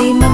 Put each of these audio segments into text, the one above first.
última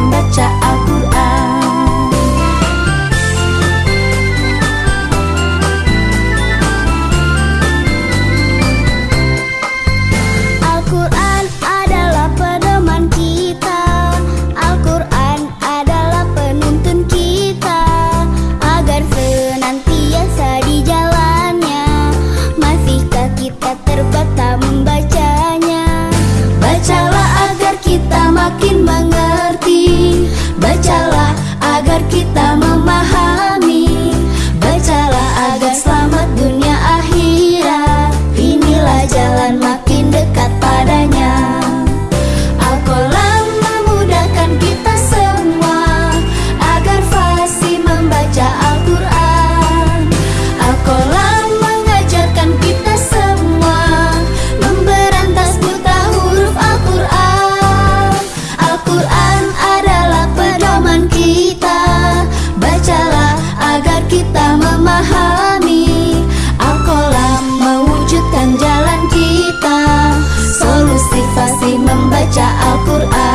membaca Al-Quran